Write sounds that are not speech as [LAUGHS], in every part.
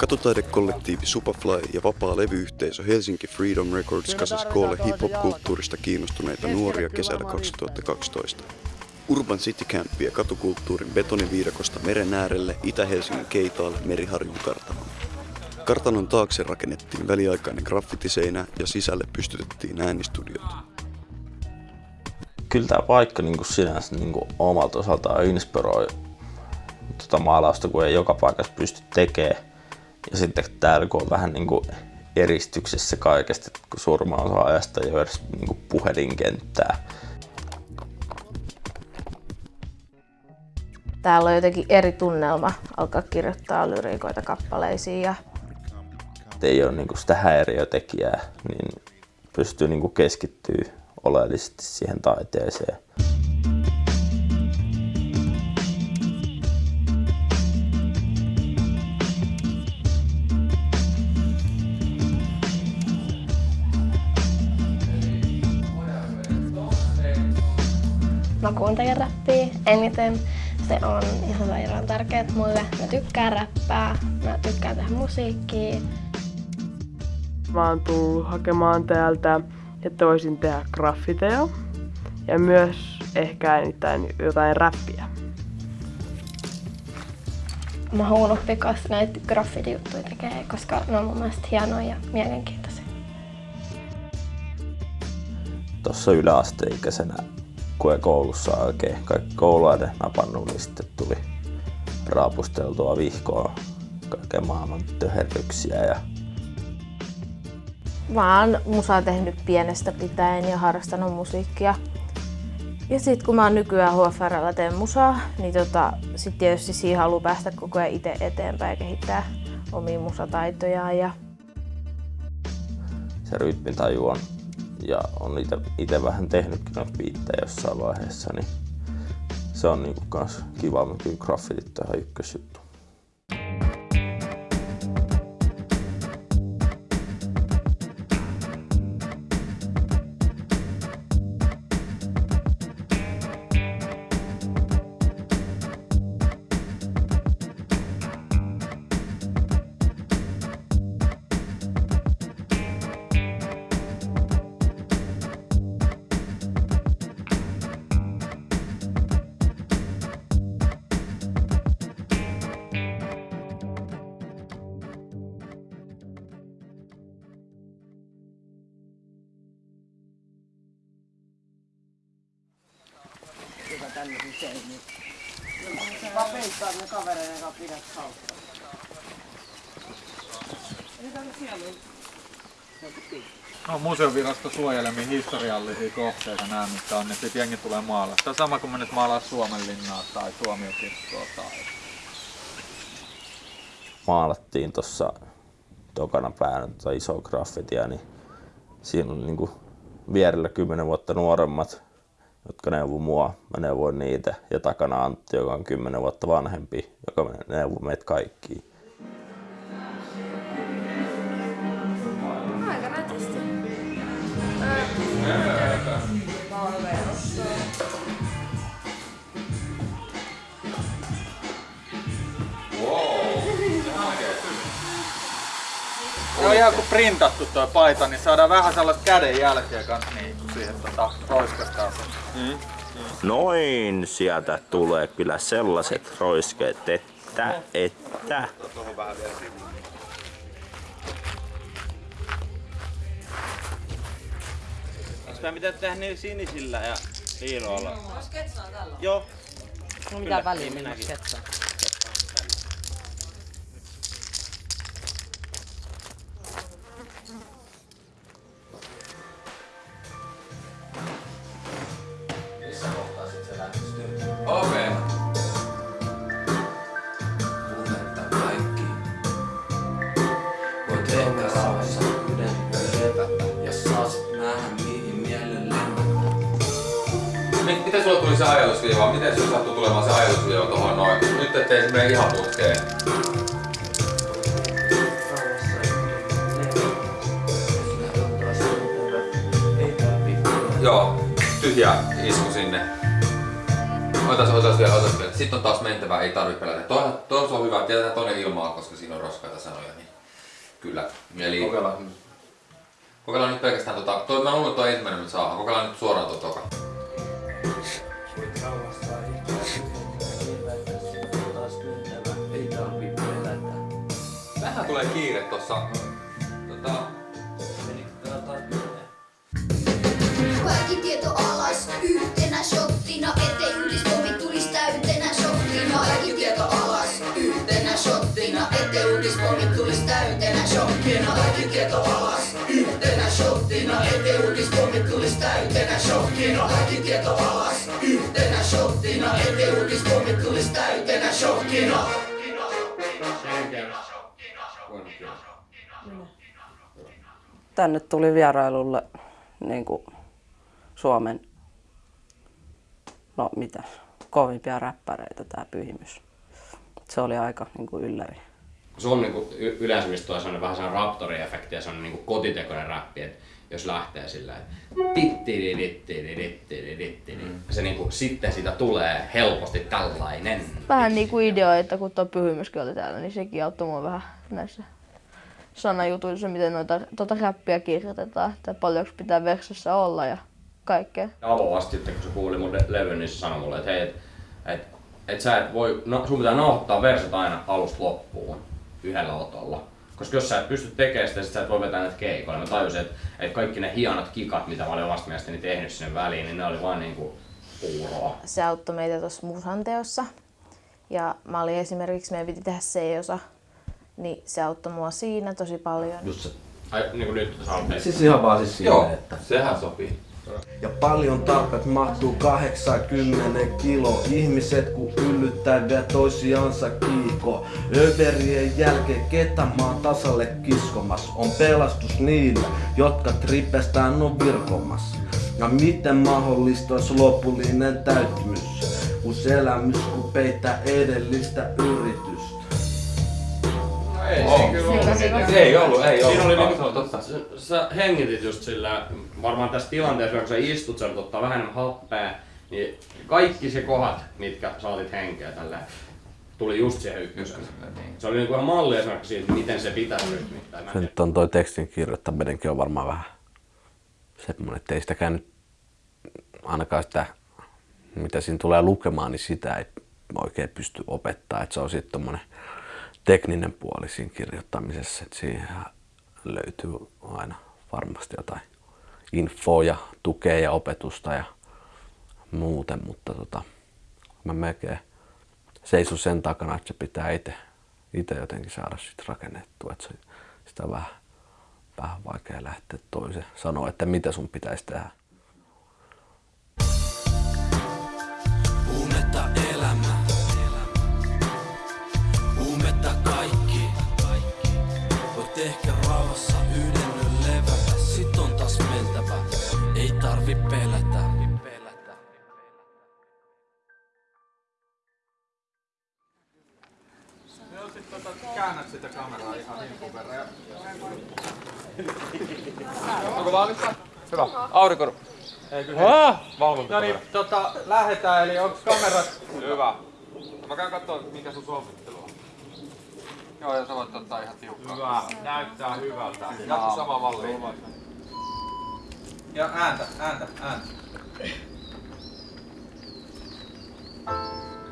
Katutaidekollektiivi Superfly ja vapaa levyyhteisö Helsinki Freedom Records kasasi koolle hip-hop-kulttuurista kiinnostuneita nuoria kesällä 2012. Urban City Camp vie katukulttuurin betoniviidakosta meren äärelle Itä-Helsingin Keitaalle Meriharjun kartanoon. Kartanon taakse rakennettiin väliaikainen graffitiseinä ja sisälle pystytettiin äänistudiot. Kyllä tämä paikka niin kuin sinänsä niin kuin omalta osaltaan inspiroi tuota maalausta, kun ei joka paikassa pysty tekemään. Ja sitten täällä kun on vähän niin kuin eristyksessä kaikesta, kun surma osa ajasta ole edes niin kuin puhelinkenttää. Täällä on jotenkin eri tunnelma alkaa kirjoittaa lyriikoita kappaleisiin ja ei ole niin kuin sitä häiriötekijää, niin pystyy niin kuin keskittyä oleellisesti siihen taiteeseen. Mä kuuntelen räppiä eniten. Se on ihan sairaan tärkeää mulle. Mä tykkään räppää, mä tykkään tehdä musiikkia. Mä oon tullut hakemaan täältä, että voisin tehdä graffiteja ja myös ehkä äänittää jotain räppiä. Mä haluan oppia näitä graffiti-juttuja tekee, koska ne on mun mielestä hienoja ja mielenkiintoisia. Tuossa yläasteikäisenä, ei koulussa oikein kaikki kouluaide napannut, niin sitten tuli raapusteltua vihkoa kaiken maailman töherryksiä ja Mä oon musaa tehnyt pienestä pitäen ja harrastanut musiikkia. Ja sit kun mä oon nykyään HFRllä teen musaa, niin tota, sit tietysti siihen haluaa päästä koko ajan itse eteenpäin ja kehittää omia musataitojaan. Ja... Se rytmitaju on, ja on itse vähän tehnytkin noita biittejä jossain vaiheessa, niin se on niinku kans kiva, mutta kyllä graffitit ihan ykkösjuttu. Peittaa ne kavereiden kanssa pidät hauskaa. No, museovirasto suojelemia historiallisia kohteita nämä, mitkä on, niin sitten jengi tulee maalaa. Tämä on sama kuin menet maalaa Suomen linnaa tai tuomiokirkkoa tai... Maalattiin tuossa tokana päänä tota iso graffitia, niin siinä on niinku vierellä kymmenen vuotta nuoremmat jotka neuvoo mua, mä neuvoin niitä. Ja takana Antti, joka on 10 vuotta vanhempi, joka neuvoo meitä kaikki. Aika nätisti. Se on ihan kuin printattu tuo paita, niin saadaan vähän sellaista kädenjälkeä kanssa niin siihen tota. Mm. Noin, sieltä tulee kyllä sellaiset roiskeet, että, että. Onko mitä tehdä niin sinisillä ja liiloilla? Sketsaa tällä? Joo. No mitä väliä minä sketsaan? Ajatusviiva? Miten sulla sattui tulemaan se ajatusviiva tuohon noin? Nyt ettei se mene ihan putkeen. Joo, tyhjä isku sinne. Otas, otas vielä, otas vielä. Sitten on taas mentävä, ei tarvitse pelätä. Toi, toi on hyvä, tiedetään toinen ilmaa, koska siinä on raskaita sanoja. Niin kyllä. Eli Kokeillaan. kokeillaan nyt pelkästään tota, toi, mä luulen, että toi ensimmäinen me saadaan. Kokeillaan nyt suoraan tuo toka. Vähän tulee kiire tossa. Tota, Kaikki tieto alas yhtenä shottina, ettei ylispomi tulis täytenä shottina. Kaikki tieto alas yhtenä shottina, ettei ylispomi tulis täytenä shottina. Kaikki tieto alas yhtenä shottina, ettei ylispomi tulis täytenä shottina. Kaikki tieto alas yhtenä shottina, ettei ylispomi tulis täytenä shottina. Tänne tuli vierailulle niin kuin Suomen, no mitä, kovimpia räppäreitä tämä pyhimys. Se oli aika niin kuin ylläri. se on niinku y- yleensä mistä sellainen vähän sellainen raptori-efekti ja sellainen niinku kotitekoinen räppi, että jos lähtee sillä että tittiridittiridittiridittiri, se niinku sitten siitä tulee helposti tällainen. Vähän niinku ideoita, kun tuo pyhimyskin oli täällä, niin sekin auttoi mua vähän näissä sanajutuissa, miten noita, tota räppiä kirjoitetaan, että paljonko pitää versossa olla ja kaikkea. Avoasti sitten kun se kuuli mun le- levyn, niin se sanoi mulle, että hei, et, et, et sä et voi, no, sun pitää nauhoittaa versot aina alusta loppuun yhdellä otolla. Koska jos sä et pysty tekemään sitä, sit sä et voi vetää näitä keikoilla. Mä tajusin, että, että kaikki ne hienot kikat, mitä mä olin omasta mielestäni tehnyt sinne väliin, niin ne oli vaan niinku puuroa. Se auttoi meitä tuossa musanteossa. Ja mä olin esimerkiksi, meidän piti tehdä C-osa, niin se auttoi mua siinä tosi paljon. Just se, ai, niin kuin nyt sä Siis ihan vaan siis Joo, silleen, että... sehän sopii. Ja paljon tarpeet mahtuu 80 kilo. Ihmiset kun vielä toisiansa kiiko. Överien jälkeen ketä maan tasalle kiskomas. On pelastus niille, jotka tripestään on virkomas. Ja miten mahdollista olisi lopullinen täyttymys, kun elämys kun peittää edellistä yritystä. Ei, Oh. siinä kyllä ollut. Se ei ollut, ei Siinä ollut. oli niinku, totta. sä, hengitit just sillä, varmaan tässä tilanteessa, kun sä istut, sä ottaa vähän enemmän happea, niin kaikki se kohdat, mitkä saatit henkeä tällä tuli just siihen ykkösen. Se oli niinku ihan malli esimerkiksi siitä, miten se pitää rytmittää. Se nyt on toi tekstin kirjoittaminenkin on varmaan vähän semmoinen, että ei sitäkään nyt ainakaan sitä, mitä siinä tulee lukemaan, niin sitä ei oikein pysty opettaa. Että se on sitten tommonen tekninen puoli siinä kirjoittamisessa, että siihen löytyy aina varmasti jotain infoa ja tukea ja opetusta ja muuten, mutta tota, mä melkein seisun sen takana, että se pitää itse, itse jotenkin saada sit rakennettua, että se, sitä vähän, vähän vaikea lähteä toiseen sanoa, että mitä sun pitäisi tehdä. Tota, käännät sitä kameraa ihan himpun verran. Ja... [LAUGHS] Onko valmista? Hyvä. Aurinko. Ei kyllä. Ah! Valvonta. No niin, tota, lähdetään, eli onks kamerat? Hyvä. Mä käyn kattoo, mikä sun suosittelu on. Joo, ja sä voit ottaa ihan tiukkaa. Hyvä, näyttää hyvältä. Jatka sama malli. Ja ääntä, ääntä, ääntä.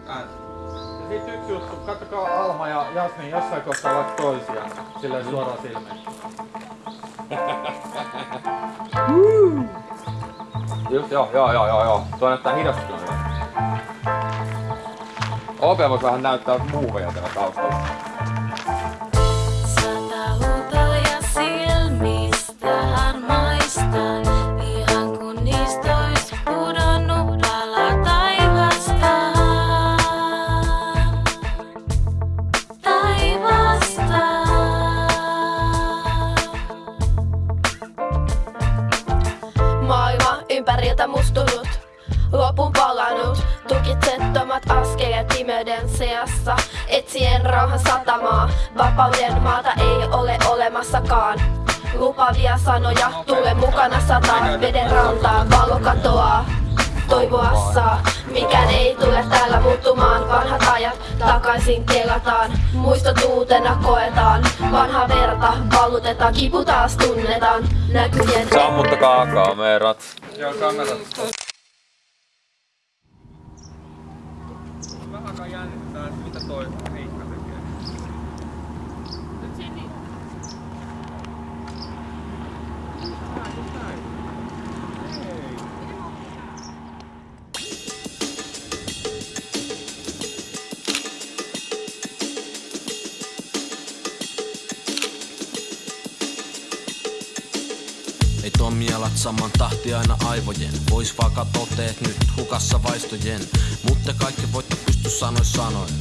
[CLEARS THROAT] Ääntä. Sit yksi juttu, kattokaa Alma ja Jasmin jossain kohtaa vaikka toisiaan. Silleen suoraan silmiin. [LAUGHS] Just, joo, joo, joo, joo, joo. Tuo näyttää hidasta kyllä. OP voisi vähän näyttää muuveja täällä taustalla. Sanoja, tule mukana sataa, veden rantaan valo katoaa. toivoa saa. Mikään ei tule täällä muuttumaan, vanhat ajat takaisin kelataan. Muistot uutena koetaan, vanha verta vallutetaan, kipu taas tunnetaan. Näkyjen Sammuttakaa kamerat. Joo, kamerat. Vähän jännittää, että mitä toi Riikka tekee. Ei saman tahti aina aivojen. Vois vaikka toteet nyt hukassa vaistojen. Mutta kaikki voitte pysty sanois sanoen.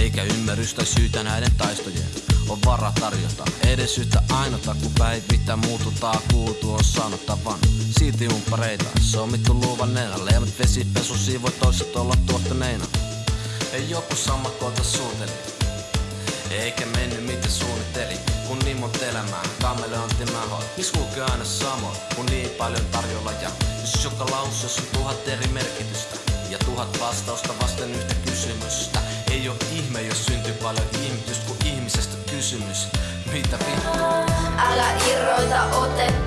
Eikä ymmärrystä syytä näiden taistojen. On vara tarjota. Edes yhtä ainota, kun päivittäin muututaan kuultu on sanottavan. Silti umpareita, sommittu luuvanneena, leemat vesipesu siivoi toiset olla tuottaneina. Ei joku sammakolta suuteli, eikä mennyt mitä suunnitteli. Kun niin monta elämää, kameleontti mä hoit Miks kulkee aina samoin, kun niin paljon tarjolla ja Jos joka lauseessa on tuhat eri merkitystä. Ja tuhat vastausta vasten yhtä kysymystä. Ei oo ihme, jos syntyy paljon kysymys Mitä vittu? Älä irroita otetta,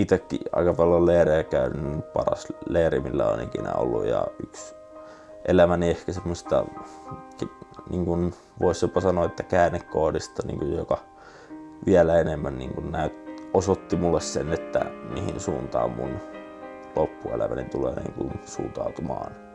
Itekin aika paljon leirejä käynyt, paras leiri millä on ikinä ollut ja yksi elämäni ehkä semmoista, niin kuin voisi jopa sanoa, että käännekoodista, niin kuin joka vielä enemmän niin kuin näyt, osoitti mulle sen, että mihin suuntaan mun loppuelämäni tulee niin kuin suuntautumaan.